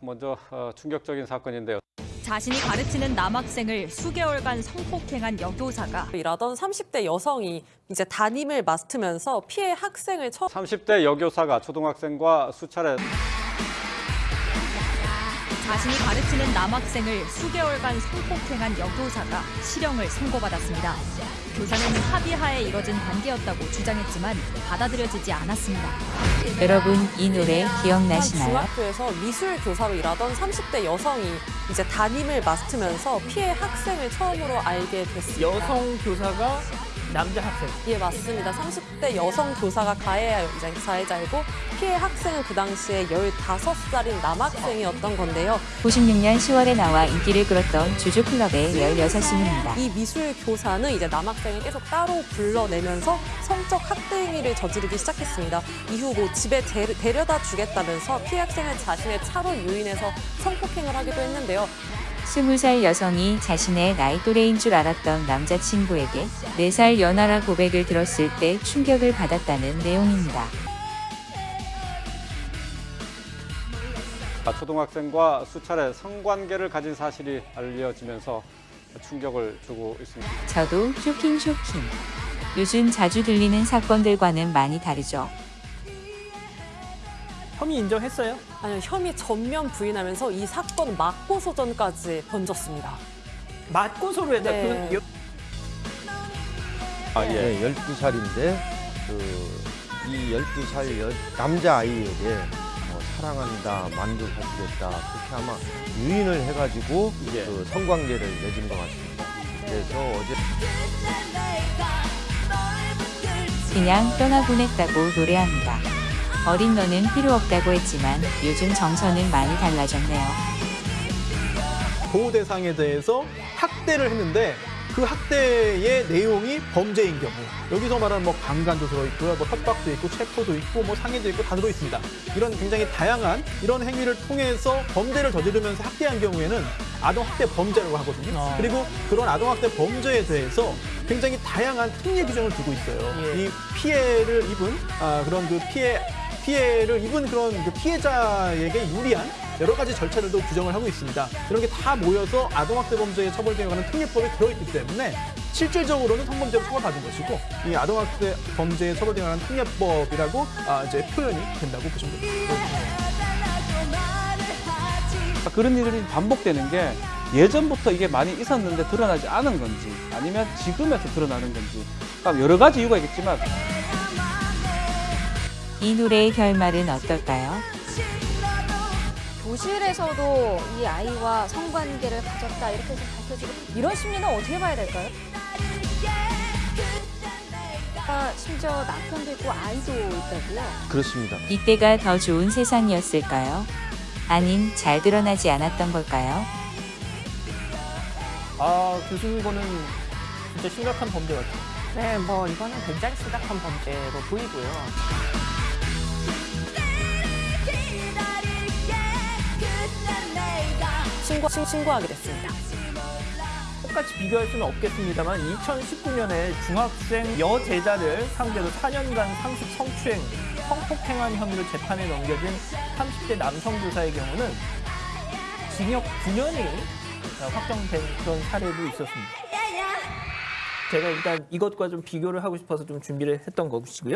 먼저 어, 충격적인 사건인데요. 자신이 가르치는 남학생을 수개월간 성폭행한 여교사가 일하던 30대 여성이 이제 담임을 맡으면서 피해 학생을 처 30대 여교사가 초등학생과 수차례 자신이 가르치는 남학생을 수개월간 성폭행한 여교사가 실형을 선고받았습니다. 교사는 합의하에 이뤄진 관계였다고 주장했지만 받아들여지지 않았습니다. 여러분 이 노래 한 기억나시나요? 중학교에서 미술 교사로 일하던 30대 여성이 이제 담임을 맡으면서 피해 학생을 처음으로 알게 됐습니다. 여성 교사가 남자 학생. 예, 맞습니다. 30대 여성 교사가 가해 가해자이고 피해 학생은 그 당시에 15살인 남학생이었던 건데요. 96년 10월에 나와 인기를 끌었던 주주클럽의 16시입니다. 이 미술 교사는 이제 남학생을 계속 따로 불러내면서 성적 학대 행위를 저지르기 시작했습니다. 이후 뭐 집에 데, 데려다 주겠다면서 피해 학생을 자신의 차로 유인해서 성폭행을 하기도 했는데요. 20살 여성이 자신의 나이 또래인 줄 알았던 남자친구에게 4살 연하라 고백을 들었을 때 충격을 받았다는 내용입니다. 초등학생과 수차례 성관계를 가진 사실이 알려지면서 충격을 주고 있습니다. 저도 쇼킹 쇼킹. 요즘 자주 들리는 사건들과는 많이 다르죠. 혐의 인정했어요? 아니요, 혐의 전면 부인하면서 이 사건 맞고소전까지 번졌습니다. 맞고소로 했다. 네. 그 여- 아, 예. 네, 12살인데 그 이 12살 여, 남자아이에게 어, 사랑한다, 만족하시겠다 그렇게 아마 유인을 해가지고 예. 그 성관계를 맺은 것 같습니다. 그래서 어제 그냥 떠나보냈다고 노래합니다. 어린 너는 필요 없다고 했지만 요즘 정서는 많이 달라졌네요. 보호 대상에 대해서 학대를 했는데 그 학대의 내용이 범죄인 경우 여기서 말하는 뭐 강간도 들어있고요, 뭐 협박도 있고 체포도 있고 뭐 상해도 있고 다 들어있습니다. 이런 굉장히 다양한 이런 행위를 통해서 범죄를 저지르면서 학대한 경우에는 아동 학대 범죄라고 하거든요. 어. 그리고 그런 아동 학대 범죄에 대해서 굉장히 다양한 특례 규정을 두고 있어요. 예. 이 피해를 입은 아, 그런 그 피해 피해를 입은 그런 그 피해자에게 유리한 여러 가지 절차들도 규정을 하고 있습니다. 이런 게 다 모여서 아동학대 범죄의 처벌에 관한 특례법에 들어있기 때문에 실질적으로는 성범죄로 처벌받은 것이고 이 아동학대 범죄에 처벌에 관한 특례법이라고 아, 이제 표현이 된다고 보시면 됩니다. 그런 일이 반복되는 게 예전부터 이게 많이 있었는데 드러나지 않은 건지 아니면 지금에서 드러나는 건지 여러 가지 이유가 있겠지만 이 노래의 결말은 어떨까요? 교실에서도 이 아이와 성관계를 가졌다 이렇게 해서 밝혀지고 이런 심리는 어떻게 봐야 될까요? 아, 심지어 남편도 있고 아이도 있다고요? 그렇습니다. 이때가 더 좋은 세상이었을까요? 아님 잘 드러나지 않았던 걸까요? 아, 교수님 이거는 진짜 심각한 범죄 같아요. 네, 뭐 이거는 굉장히 심각한 범죄로 보이고요. 신고, 신, 신고하게 됐습니다. 똑같이 비교할 수는 없겠습니다만 2019년에 중학생 여제자를 상대로 4년간 상습 성추행, 성폭행한 혐의로 재판에 넘겨진 30대 남성 교사의 경우는 징역 9년이 확정된 그런 사례도 있었습니다. 제가 일단 이것과 좀 비교를 하고 싶어서 좀 준비를 했던 것이고요.